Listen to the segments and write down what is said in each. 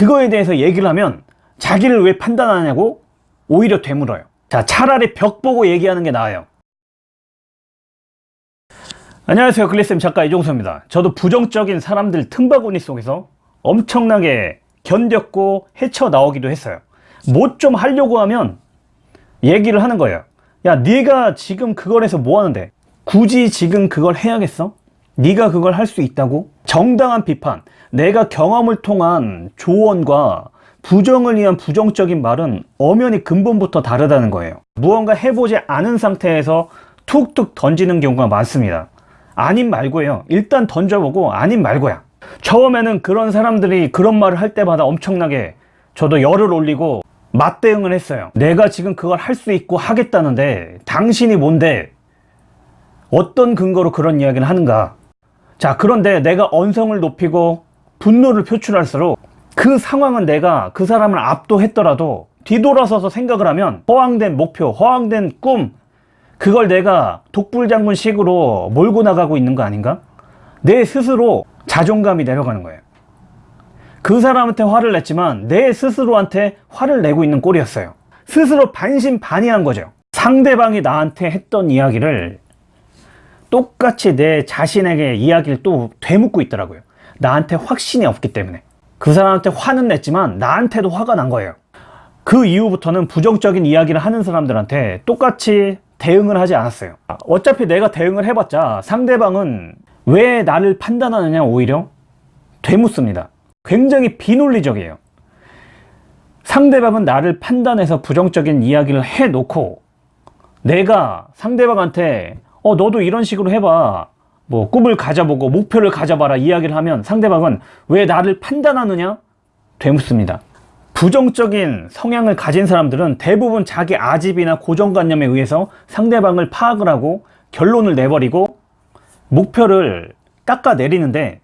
그거에 대해서 얘기를 하면 자기를 왜 판단하냐고 오히려 되물어요. 자, 차라리 벽 보고 얘기하는 게 나아요. 안녕하세요. 글리쌤 작가 이종서입니다. 저도 부정적인 사람들 틈바구니 속에서 엄청나게 견뎠고 헤쳐나오기도 했어요. 뭐 좀 하려고 하면 얘기를 하는 거예요. 야, 네가 지금 그걸 해서 뭐 하는데? 굳이 지금 그걸 해야겠어? 네가 그걸 할 수 있다고? 정당한 비판, 내가 경험을 통한 조언과 부정을 위한 부정적인 말은 엄연히 근본부터 다르다는 거예요. 무언가 해보지 않은 상태에서 툭툭 던지는 경우가 많습니다. 아님 말고요. 일단 던져보고 아님 말고야. 처음에는 그런 사람들이 그런 말을 할 때마다 엄청나게 저도 열을 올리고 맞대응을 했어요. 내가 지금 그걸 할 수 있고 하겠다는데 당신이 뭔데 어떤 근거로 그런 이야기를 하는가 자 그런데 내가 언성을 높이고 분노를 표출할수록 그 상황은 내가 그 사람을 압도했더라도 뒤돌아서서 생각을 하면 허황된 목표 허황된 꿈 그걸 내가 독불장군 식으로 몰고 나가고 있는 거 아닌가? 내 스스로 자존감이 내려가는 거예요. 그 사람한테 화를 냈지만 내 스스로한테 화를 내고 있는 꼴이었어요. 스스로 반신반의한 거죠. 상대방이 나한테 했던 이야기를 똑같이 내 자신에게 이야기를 또 되묻고 있더라고요. 나한테 확신이 없기 때문에. 그 사람한테 화는 냈지만 나한테도 화가 난 거예요. 그 이후부터는 부정적인 이야기를 하는 사람들한테 똑같이 대응을 하지 않았어요. 어차피 내가 대응을 해봤자 상대방은 왜 나를 판단하느냐 오히려 되묻습니다. 굉장히 비논리적이에요. 상대방은 나를 판단해서 부정적인 이야기를 해놓고 내가 상대방한테 어 너도 이런 식으로 해봐. 뭐 꿈을 가져보고 목표를 가져봐라 이야기를 하면 상대방은 왜 나를 판단하느냐? 되묻습니다. 부정적인 성향을 가진 사람들은 대부분 자기 아집이나 고정관념에 의해서 상대방을 파악을 하고 결론을 내버리고 목표를 깎아내리는데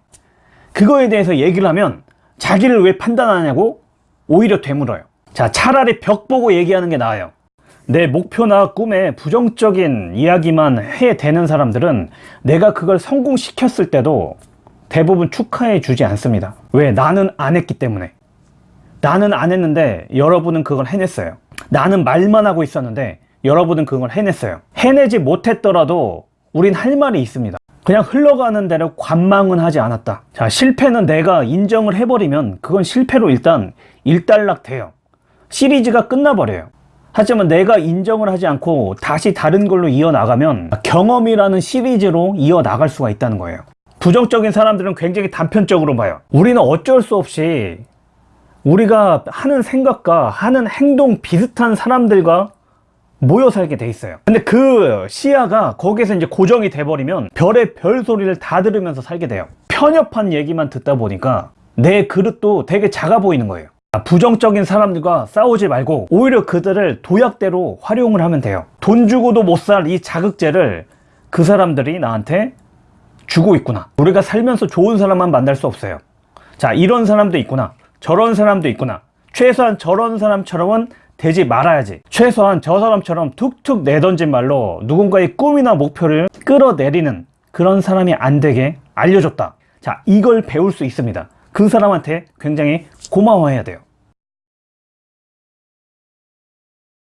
그거에 대해서 얘기를 하면 자기를 왜 판단하냐고 오히려 되물어요. 자 차라리 벽 보고 얘기하는 게 나아요 내 목표나 꿈에 부정적인 이야기만 해대는 사람들은 내가 그걸 성공시켰을 때도 대부분 축하해 주지 않습니다. 왜? 나는 안 했기 때문에. 나는 안 했는데 여러분은 그걸 해냈어요. 나는 말만 하고 있었는데 여러분은 그걸 해냈어요. 해내지 못했더라도 우린 할 말이 있습니다. 그냥 흘러가는 대로 관망은 하지 않았다. 자 실패는 내가 인정을 해버리면 그건 실패로 일단 일단락 돼요. 시리즈가 끝나버려요 하지만 내가 인정을 하지 않고 다시 다른 걸로 이어나가면 경험이라는 시리즈로 이어나갈 수가 있다는 거예요. 부정적인 사람들은 굉장히 단편적으로 봐요. 우리는 어쩔 수 없이 우리가 하는 생각과 하는 행동 비슷한 사람들과 모여 살게 돼 있어요. 근데 그 시야가 거기에서 이제 고정이 돼 버리면 별의 별 소리를 다 들으면서 살게 돼요. 편협한 얘기만 듣다 보니까 내 그릇도 되게 작아 보이는 거예요 부정적인 사람들과 싸우지 말고 오히려 그들을 도약대로 활용을 하면 돼요. 돈 주고도 못 살 이 자극제를 그 사람들이 나한테 주고 있구나. 우리가 살면서 좋은 사람만 만날 수 없어요. 자 이런 사람도 있구나. 저런 사람도 있구나. 최소한 저런 사람처럼은 되지 말아야지. 최소한 저 사람처럼 툭툭 내던진 말로 누군가의 꿈이나 목표를 끌어내리는 그런 사람이 안 되게 알려줬다. 자 이걸 배울 수 있습니다. 그 사람한테 굉장히 고마워해야 돼요